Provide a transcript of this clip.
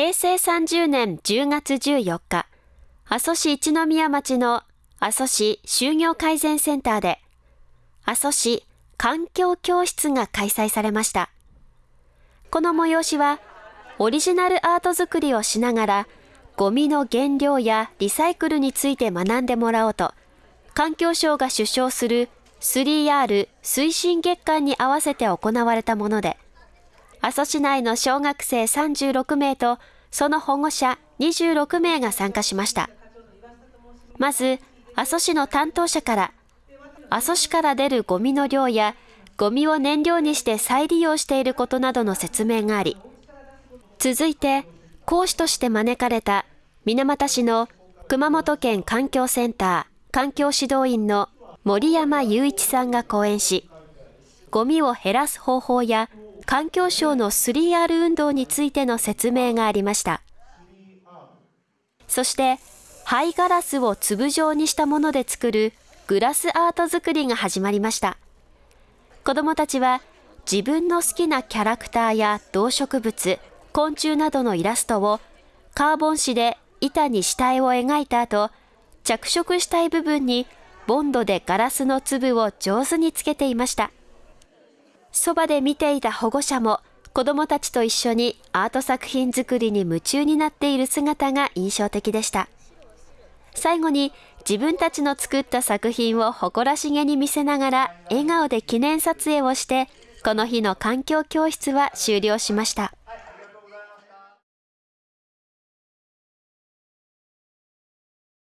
平成30年10月14日、阿蘇市一宮町の阿蘇市就業改善センターで、阿蘇市環境教室が開催されました。この催しは、オリジナルアート作りをしながら、ゴミの原料やリサイクルについて学んでもらおうと、環境省が主唱する 3R 推進月間に合わせて行われたもので、阿蘇市内の小学生36名とその保護者26名が参加しました。まず、阿蘇市の担当者から、阿蘇市から出るゴミの量や、ゴミを燃料にして再利用していることなどの説明があり、続いて、講師として招かれた水俣市の熊本県環境センター環境指導員の森山雄一さんが講演し、ゴミを減らす方法や環境省の 3R 運動についての説明がありました。そして、灰ガラスを粒状にしたもので作るグラスアート作りが始まりました。子供たちは自分の好きなキャラクターや動植物、昆虫などのイラストをカーボン紙で板に下絵を描いた後、着色したい部分にボンドでガラスの粒を上手につけていました。そばで見ていた保護者も子供たちと一緒にアート作品作りに夢中になっている姿が印象的でした。最後に自分たちの作った作品を誇らしげに見せながら笑顔で記念撮影をして、この日の環境教室は終了しました。